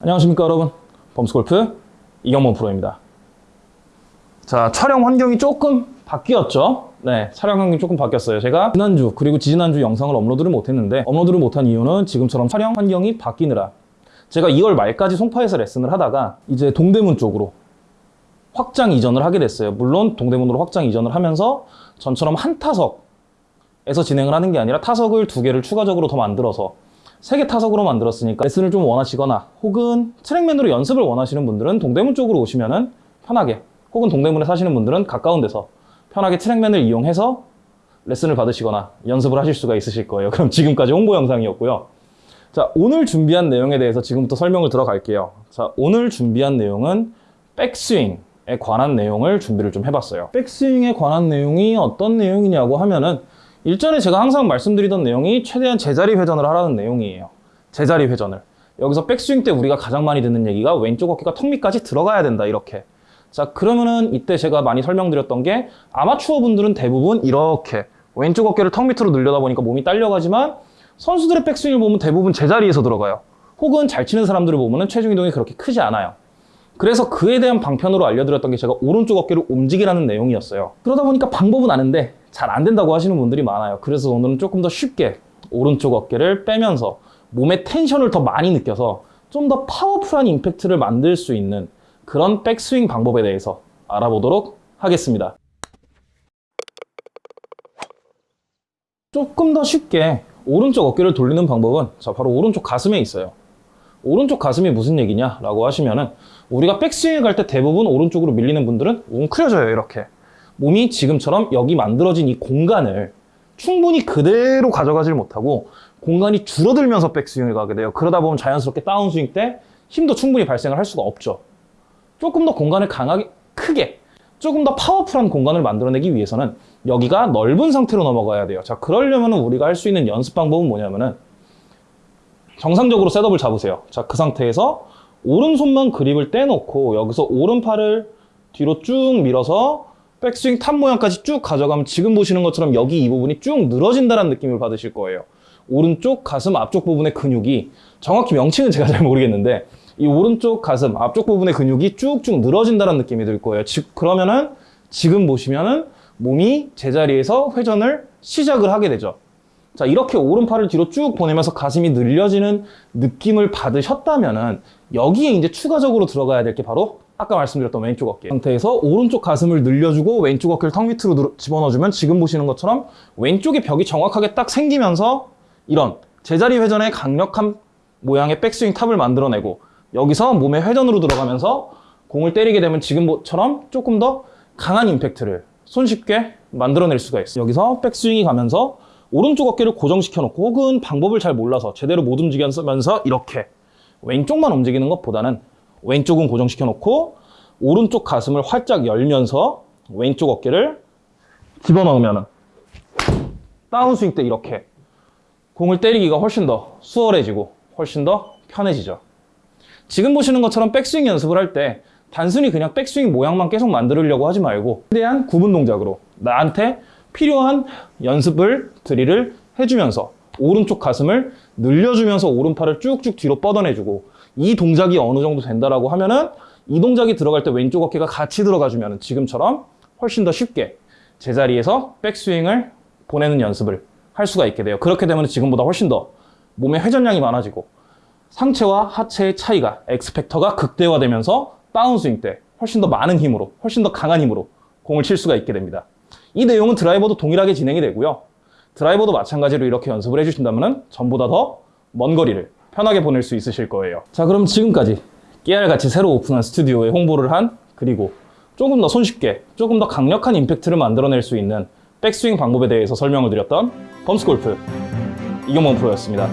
안녕하십니까 여러분. 범스골프 이경범 프로입니다. 자 촬영 환경이 조금 바뀌었죠? 네 촬영 환경이 조금 바뀌었어요. 제가 지난주 그리고 지지난주 영상을 업로드를 못했는데 업로드를 못한 이유는 지금처럼 촬영 환경이 바뀌느라. 제가 2월 말까지 송파에서 레슨을 하다가 이제 동대문 쪽으로 확장 이전을 하게 됐어요. 물론 동대문으로 확장 이전을 하면서 전처럼 한 타석에서 진행을 하는 게 아니라 타석을 두 개를 추가적으로 더 만들어서 세개 타석으로 만들었으니까 레슨을 좀 원하시거나 혹은 트랙맨으로 연습을 원하시는 분들은 동대문 쪽으로 오시면 은 편하게 혹은 동대문에 사시는 분들은 가까운 데서 편하게 트랙맨을 이용해서 레슨을 받으시거나 연습을 하실 수가 있으실 거예요. 그럼 지금까지 홍보 영상이었고요. 자, 오늘 준비한 내용에 대해서 지금부터 설명을 들어갈게요. 자, 오늘 준비한 내용은 백스윙 에 관한 내용을 준비를 좀 해봤어요. 백스윙에 관한 내용이 어떤 내용이냐고 하면은 일전에 제가 항상 말씀드리던 내용이 최대한 제자리 회전을 하라는 내용이에요. 제자리 회전을. 여기서 백스윙 때 우리가 가장 많이 듣는 얘기가 왼쪽 어깨가 턱 밑까지 들어가야 된다, 이렇게. 자, 그러면은 이때 제가 많이 설명드렸던 게 아마추어 분들은 대부분 이렇게 왼쪽 어깨를 턱 밑으로 늘려다 보니까 몸이 딸려가지만 선수들의 백스윙을 보면 대부분 제자리에서 들어가요. 혹은 잘 치는 사람들을 보면은 체중 이동이 그렇게 크지 않아요. 그래서 그에 대한 방편으로 알려드렸던 게 제가 오른쪽 어깨를 움직이라는 내용이었어요. 그러다 보니까 방법은 아는데 잘 안 된다고 하시는 분들이 많아요. 그래서 오늘은 조금 더 쉽게 오른쪽 어깨를 빼면서 몸의 텐션을 더 많이 느껴서 좀 더 파워풀한 임팩트를 만들 수 있는 그런 백스윙 방법에 대해서 알아보도록 하겠습니다. 조금 더 쉽게 오른쪽 어깨를 돌리는 방법은 자 바로 오른쪽 가슴에 있어요. 오른쪽 가슴이 무슨 얘기냐 라고 하시면은 우리가 백스윙을 갈 때 대부분 오른쪽으로 밀리는 분들은 웅크려져요 이렇게 몸이 지금처럼 여기 만들어진 이 공간을 충분히 그대로 가져가질 못하고 공간이 줄어들면서 백스윙을 가게 돼요. 그러다 보면 자연스럽게 다운스윙 때 힘도 충분히 발생을 할 수가 없죠. 조금 더 공간을 강하게 크게 조금 더 파워풀한 공간을 만들어내기 위해서는 여기가 넓은 상태로 넘어가야 돼요. 자 그러려면 우리가 할 수 있는 연습 방법은 뭐냐면은 정상적으로 셋업을 잡으세요. 자, 그 상태에서 오른손만 그립을 떼놓고 여기서 오른팔을 뒤로 쭉 밀어서 백스윙 top 모양까지 쭉 가져가면 지금 보시는 것처럼 여기 이 부분이 쭉 늘어진다는 느낌을 받으실 거예요. 오른쪽 가슴 앞쪽 부분의 근육이 정확히 명칭은 제가 잘 모르겠는데 이 오른쪽 가슴 앞쪽 부분의 근육이 쭉쭉 늘어진다는 느낌이 들 거예요. 즉 그러면은 지금 보시면은 몸이 제자리에서 회전을 시작을 하게 되죠. 자 이렇게 오른팔을 뒤로 쭉 보내면서 가슴이 늘려지는 느낌을 받으셨다면은 여기에 이제 추가적으로 들어가야 될 게 바로 아까 말씀드렸던 왼쪽 어깨 상태에서 오른쪽 가슴을 늘려주고 왼쪽 어깨를 턱 밑으로 늘- 집어넣어주면 지금 보시는 것처럼 왼쪽의 벽이 정확하게 딱 생기면서 이런 제자리 회전의 강력한 모양의 백스윙 탑을 만들어내고 여기서 몸의 회전으로 들어가면서 공을 때리게 되면 지금처럼 조금 더 강한 임팩트를 손쉽게 만들어낼 수가 있어요. 여기서 백스윙이 가면서 오른쪽 어깨를 고정시켜 놓고 혹은 방법을 잘 몰라서 제대로 못 움직이면서 이렇게 왼쪽만 움직이는 것보다는 왼쪽은 고정시켜 놓고 오른쪽 가슴을 활짝 열면서 왼쪽 어깨를 집어넣으면 다운스윙 때 이렇게 공을 때리기가 훨씬 더 수월해지고 훨씬 더 편해지죠. 지금 보시는 것처럼 백스윙 연습을 할 때 단순히 그냥 백스윙 모양만 계속 만들려고 하지 말고 최대한 구분 동작으로 나한테 필요한 연습을 드릴을 해주면서 오른쪽 가슴을 늘려주면서 오른팔을 쭉쭉 뒤로 뻗어내주고 이 동작이 어느 정도 된다라고 하면은 이 동작이 들어갈 때 왼쪽 어깨가 같이 들어가주면 지금처럼 훨씬 더 쉽게 제자리에서 백스윙을 보내는 연습을 할 수가 있게 돼요. 그렇게 되면 지금보다 훨씬 더 몸의 회전량이 많아지고 상체와 하체의 차이가 엑스팩터가 극대화되면서 다운스윙 때 훨씬 더 많은 힘으로 훨씬 더 강한 힘으로 공을 칠 수가 있게 됩니다. 이 내용은 드라이버도 동일하게 진행이 되고요. 드라이버도 마찬가지로 이렇게 연습을 해주신다면 전보다 더 먼 거리를 편하게 보낼 수 있으실 거예요. 자 그럼 지금까지 깨알같이 새로 오픈한 스튜디오에 홍보를 한 그리고 조금 더 손쉽게 조금 더 강력한 임팩트를 만들어낼 수 있는 백스윙 방법에 대해서 설명을 드렸던 범스골프 이경범 프로였습니다.